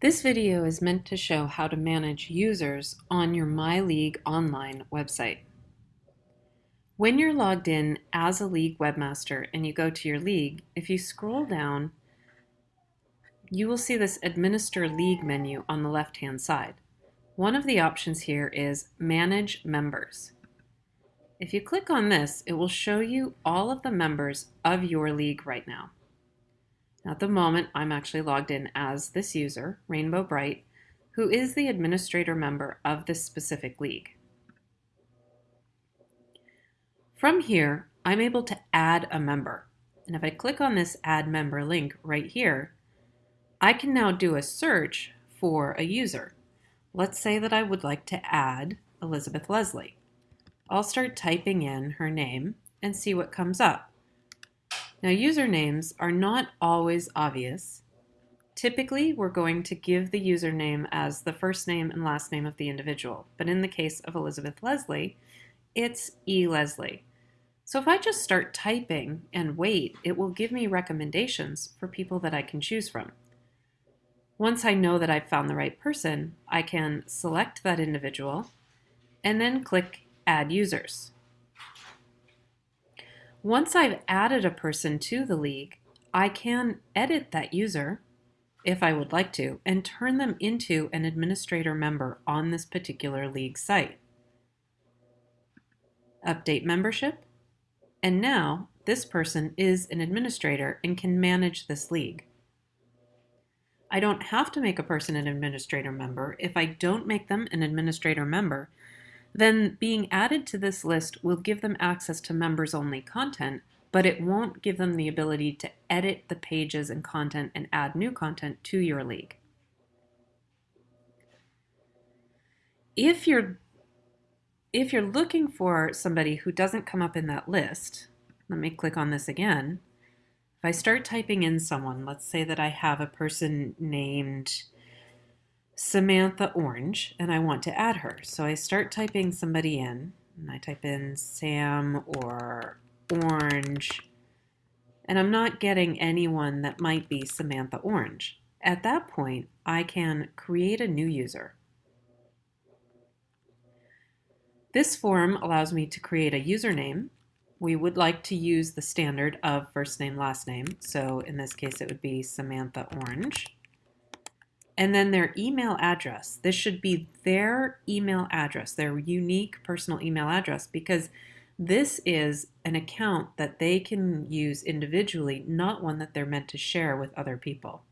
This video is meant to show how to manage users on your MyLeague Online website. When you're logged in as a League webmaster and you go to your league, if you scroll down, you will see this Administer League menu on the left-hand side. One of the options here is Manage Members. If you click on this, it will show you all of the members of your league right now. At the moment, I'm actually logged in as this user, Rainbow Bright, who is the administrator member of this specific league. From here, I'm able to add a member. And if I click on this add member link right here, I can now do a search for a user. Let's say that I would like to add Elizabeth Leslie. I'll start typing in her name and see what comes up. Now usernames are not always obvious. Typically, we're going to give the username as the first name and last name of the individual, but in the case of Elizabeth Leslie, it's E. Leslie. So if I just start typing and wait, it will give me recommendations for people that I can choose from. Once I know that I've found the right person, I can select that individual and then click Add Users. Once I've added a person to the league, I can edit that user if I would like to and turn them into an administrator member on this particular league site. Update membership. And now this person is an administrator and can manage this league. I don't have to make a person an administrator member. If I don't make them an administrator member, then being added to this list will give them access to members only content, but it won't give them the ability to edit the pages and content and add new content to your league. If you're if you're looking for somebody who doesn't come up in that list, let me click on this again. If I start typing in someone, let's say that I have a person named Samantha Orange and I want to add her. So I start typing somebody in and I type in Sam or Orange and I'm not getting anyone that might be Samantha Orange. At that point, I can create a new user. This form allows me to create a username. We would like to use the standard of first name, last name. So in this case, it would be Samantha Orange and then their email address. This should be their email address, their unique personal email address, because this is an account that they can use individually, not one that they're meant to share with other people.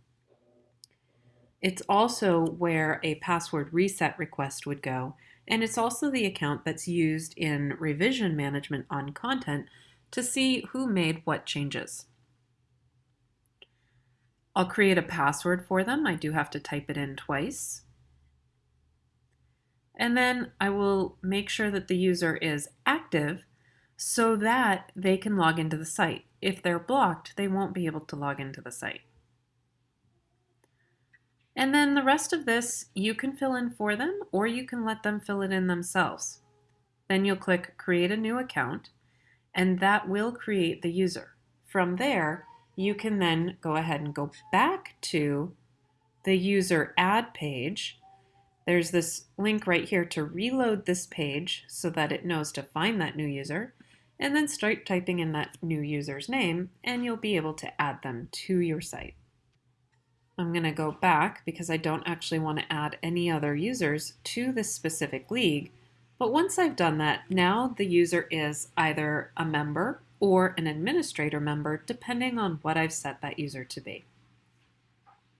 It's also where a password reset request would go, and it's also the account that's used in revision management on content to see who made what changes. I'll create a password for them. I do have to type it in twice. And then I will make sure that the user is active so that they can log into the site. If they're blocked, they won't be able to log into the site. And then the rest of this you can fill in for them or you can let them fill it in themselves. Then you'll click create a new account and that will create the user. From there, you can then go ahead and go back to the user add page. There's this link right here to reload this page so that it knows to find that new user and then start typing in that new user's name and you'll be able to add them to your site. I'm going to go back because I don't actually want to add any other users to this specific league. But once I've done that, now the user is either a member or an administrator member, depending on what I've set that user to be.